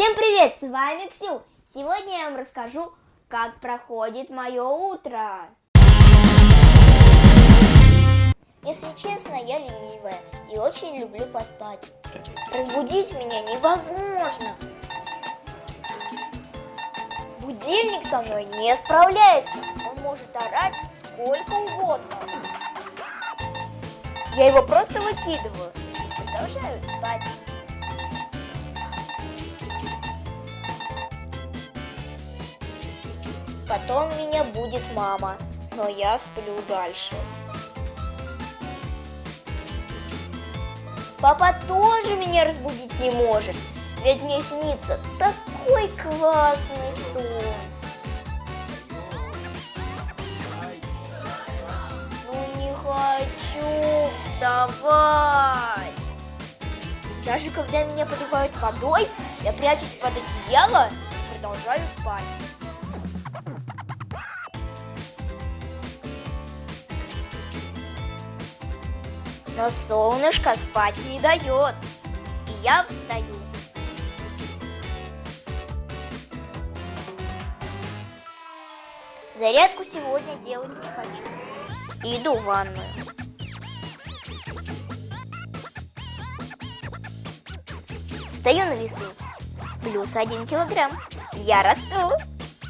Всем привет, с вами Ксю. Сегодня я вам расскажу, как проходит мое утро. Если честно, я ленивая и очень люблю поспать. Разбудить меня невозможно. Будильник со мной не справляется. Он может орать сколько угодно. Я его просто выкидываю. Продолжаю спать. Потом меня будет мама, но я сплю дальше. Папа тоже меня разбудить не может, ведь мне снится такой классный сон. Ну не хочу вставать. Даже когда меня поливают водой, я прячусь под одеяло и продолжаю спать. Но солнышко спать не дает. И я встаю. Зарядку сегодня делать не хочу. Иду в ванную. Стою на весы. Плюс один килограмм. Я расту.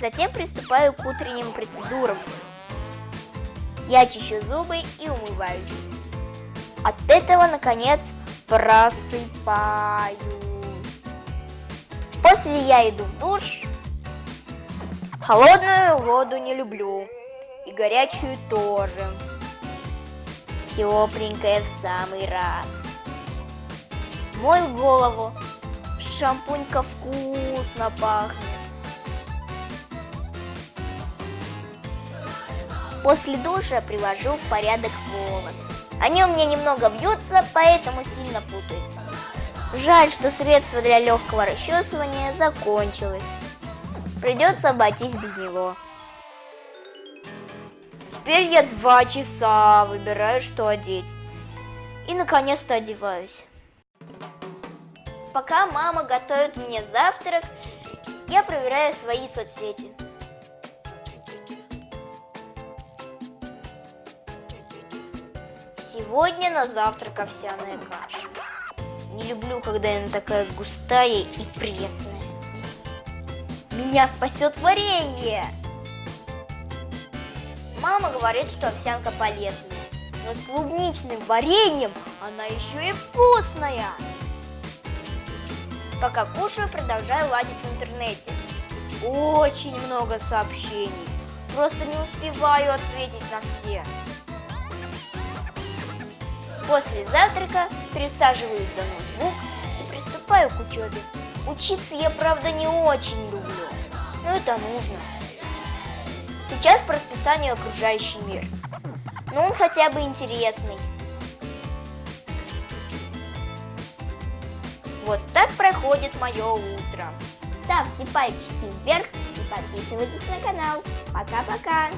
Затем приступаю к утренним процедурам. Я чищу зубы и умываюсь. От этого, наконец, просыпаюсь. После я иду в душ. Холодную воду не люблю. И горячую тоже. Тепленькая в самый раз. Мою голову. Шампунька вкусно пахнет. После душа привожу в порядок волосы. Они у меня немного бьются, поэтому сильно путаются. Жаль, что средство для легкого расчесывания закончилось. Придется обойтись без него. Теперь я два часа выбираю, что одеть. И наконец-то одеваюсь. Пока мама готовит мне завтрак, я проверяю свои соцсети. Сегодня на завтрак овсяная каша. Не люблю, когда она такая густая и пресная. Меня спасет варенье! Мама говорит, что овсянка полезная, но с клубничным вареньем она еще и вкусная. Пока кушаю, продолжаю ладить в интернете. Очень много сообщений. Просто не успеваю ответить на все. После завтрака пересаживаюсь за ноутбук и приступаю к учебе. Учиться я, правда, не очень люблю, но это нужно. Сейчас по расписанию окружающий мир. Но он хотя бы интересный. Вот так проходит мое утро. Ставьте пальчики вверх и подписывайтесь на канал. Пока-пока!